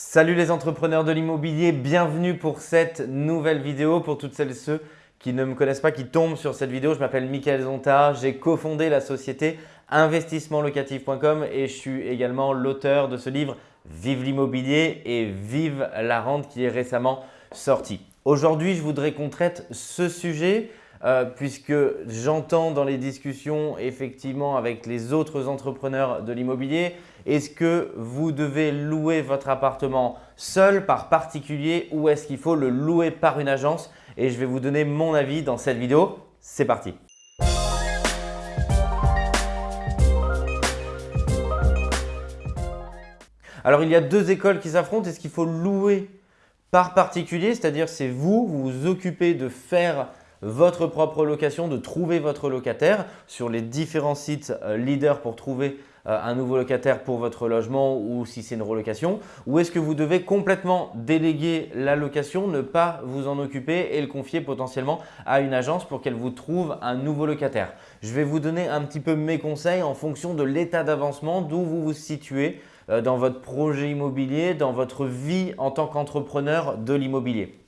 Salut les entrepreneurs de l'immobilier, bienvenue pour cette nouvelle vidéo. Pour toutes celles et ceux qui ne me connaissent pas, qui tombent sur cette vidéo, je m'appelle Michael Zonta, j'ai cofondé la société investissementlocatif.com et je suis également l'auteur de ce livre Vive l'immobilier et Vive la rente qui est récemment sorti. Aujourd'hui, je voudrais qu'on traite ce sujet euh, puisque j'entends dans les discussions effectivement avec les autres entrepreneurs de l'immobilier, est-ce que vous devez louer votre appartement seul par particulier ou est-ce qu'il faut le louer par une agence? Et je vais vous donner mon avis dans cette vidéo. C'est parti Alors, il y a deux écoles qui s'affrontent. Est-ce qu'il faut louer par particulier? C'est-à-dire, c'est vous, vous vous occupez de faire votre propre location, de trouver votre locataire. Sur les différents sites euh, leaders pour trouver euh, un nouveau locataire pour votre logement ou si c'est une relocation. Ou est-ce que vous devez complètement déléguer la location, ne pas vous en occuper et le confier potentiellement à une agence pour qu'elle vous trouve un nouveau locataire? Je vais vous donner un petit peu mes conseils en fonction de l'état d'avancement, d'où vous vous situez euh, dans votre projet immobilier, dans votre vie en tant qu'entrepreneur de l'immobilier.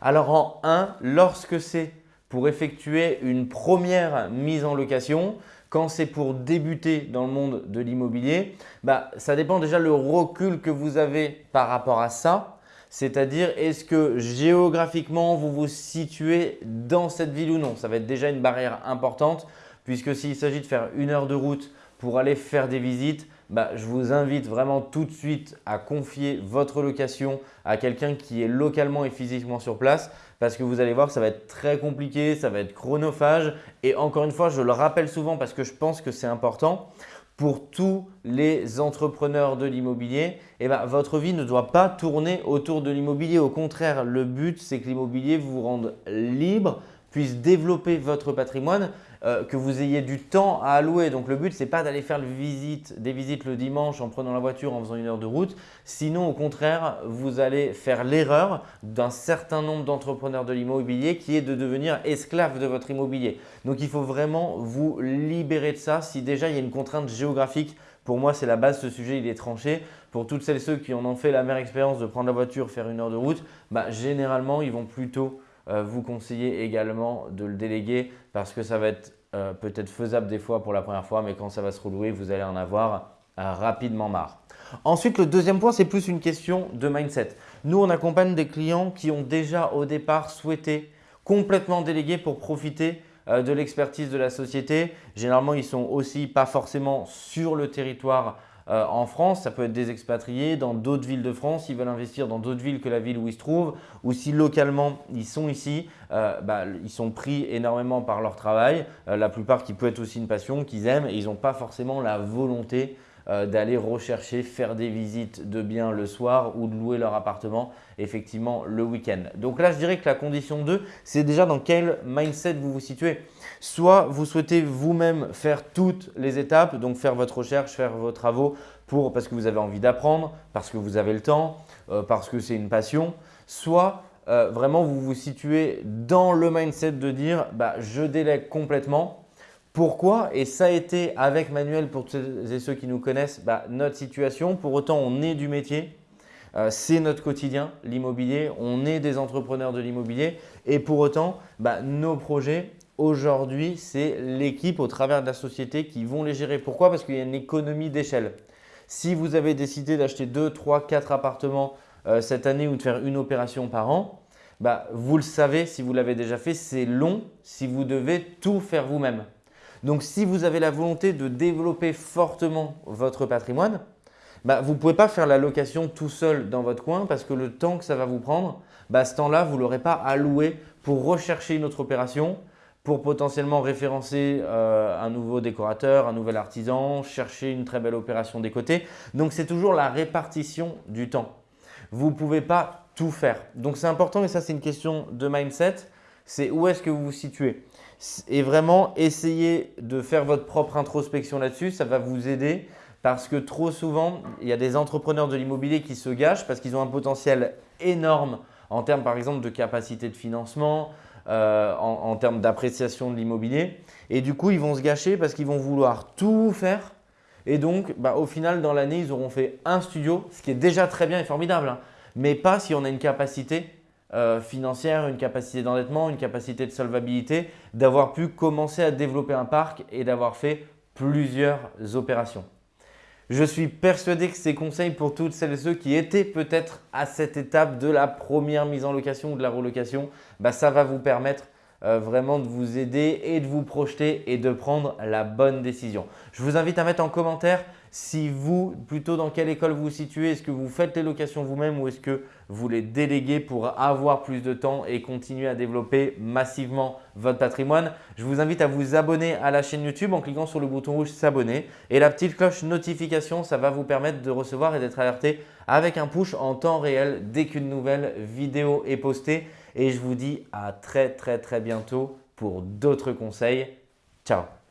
Alors en 1, lorsque c'est pour effectuer une première mise en location, quand c'est pour débuter dans le monde de l'immobilier, bah, ça dépend déjà le recul que vous avez par rapport à ça. C'est-à-dire, est-ce que géographiquement, vous vous situez dans cette ville ou non? Ça va être déjà une barrière importante puisque s'il s'agit de faire une heure de route pour aller faire des visites, bah, je vous invite vraiment tout de suite à confier votre location à quelqu'un qui est localement et physiquement sur place parce que vous allez voir que ça va être très compliqué, ça va être chronophage et encore une fois, je le rappelle souvent parce que je pense que c'est important, pour tous les entrepreneurs de l'immobilier, eh ben, votre vie ne doit pas tourner autour de l'immobilier. Au contraire, le but, c'est que l'immobilier vous rende libre, puisse développer votre patrimoine euh, que vous ayez du temps à allouer. Donc le but, ce n'est pas d'aller faire des visites le dimanche en prenant la voiture, en faisant une heure de route. Sinon, au contraire, vous allez faire l'erreur d'un certain nombre d'entrepreneurs de l'immobilier qui est de devenir esclave de votre immobilier. Donc il faut vraiment vous libérer de ça. Si déjà il y a une contrainte géographique, pour moi, c'est la base ce sujet, il est tranché. Pour toutes celles et ceux qui en ont fait la meilleure expérience de prendre la voiture, faire une heure de route, bah, généralement, ils vont plutôt vous conseillez également de le déléguer parce que ça va être euh, peut-être faisable des fois pour la première fois, mais quand ça va se relouer, vous allez en avoir euh, rapidement marre. Ensuite, le deuxième point, c'est plus une question de mindset. Nous, on accompagne des clients qui ont déjà au départ souhaité complètement déléguer pour profiter de l'expertise de la société. Généralement, ils ne sont aussi pas forcément sur le territoire euh, en France, ça peut être des expatriés dans d'autres villes de France, ils veulent investir dans d'autres villes que la ville où ils se trouvent. Ou si localement ils sont ici, euh, bah, ils sont pris énormément par leur travail, euh, la plupart qui peut être aussi une passion qu'ils aiment. Et ils n'ont pas forcément la volonté d'aller rechercher, faire des visites de biens le soir ou de louer leur appartement effectivement le week-end. Donc là, je dirais que la condition 2, c'est déjà dans quel mindset vous vous situez. Soit vous souhaitez vous-même faire toutes les étapes, donc faire votre recherche, faire vos travaux pour, parce que vous avez envie d'apprendre, parce que vous avez le temps, euh, parce que c'est une passion. Soit euh, vraiment vous vous situez dans le mindset de dire bah, je délègue complètement. Pourquoi? Et ça a été avec Manuel, pour ceux et ceux qui nous connaissent, bah, notre situation. Pour autant, on est du métier. Euh, c'est notre quotidien, l'immobilier. On est des entrepreneurs de l'immobilier et pour autant, bah, nos projets, Aujourd'hui, c'est l'équipe au travers de la société qui vont les gérer. Pourquoi? Parce qu'il y a une économie d'échelle. Si vous avez décidé d'acheter 2, 3, 4 appartements euh, cette année ou de faire une opération par an, bah, vous le savez si vous l'avez déjà fait, c'est long si vous devez tout faire vous-même. Donc, si vous avez la volonté de développer fortement votre patrimoine, bah, vous ne pouvez pas faire la location tout seul dans votre coin parce que le temps que ça va vous prendre, bah, ce temps-là, vous ne l'aurez pas alloué pour rechercher une autre opération, pour potentiellement référencer euh, un nouveau décorateur, un nouvel artisan, chercher une très belle opération des côtés. Donc, c'est toujours la répartition du temps. Vous ne pouvez pas tout faire. Donc, c'est important et ça, c'est une question de mindset. C'est où est-ce que vous vous situez Et vraiment, essayez de faire votre propre introspection là-dessus. Ça va vous aider parce que trop souvent, il y a des entrepreneurs de l'immobilier qui se gâchent parce qu'ils ont un potentiel énorme en termes par exemple de capacité de financement, euh, en, termes d'appréciation de l'immobilier. Et du coup, ils vont se gâcher parce qu'ils vont vouloir tout faire, Et donc, bah, au final, dans l'année, ils auront fait un studio, ce qui est déjà très bien et formidable, hein. mais pas si on a une capacité euh, financière, une capacité d'endettement, une capacité de solvabilité, d'avoir pu commencer à développer un parc et d'avoir fait plusieurs opérations. Je suis persuadé que ces conseils pour toutes celles et ceux qui étaient peut-être à cette étape de la première mise en location ou de la relocation, bah, ça va vous permettre euh, vraiment de vous aider et de vous projeter et de prendre la bonne décision. Je vous invite à mettre en commentaire si vous, plutôt dans quelle école vous situez, est-ce que vous faites les locations vous-même ou est-ce que vous les déléguez pour avoir plus de temps et continuer à développer massivement votre patrimoine? Je vous invite à vous abonner à la chaîne YouTube en cliquant sur le bouton rouge s'abonner et la petite cloche notification, ça va vous permettre de recevoir et d'être alerté avec un push en temps réel dès qu'une nouvelle vidéo est postée. Et je vous dis à très très très bientôt pour d'autres conseils. Ciao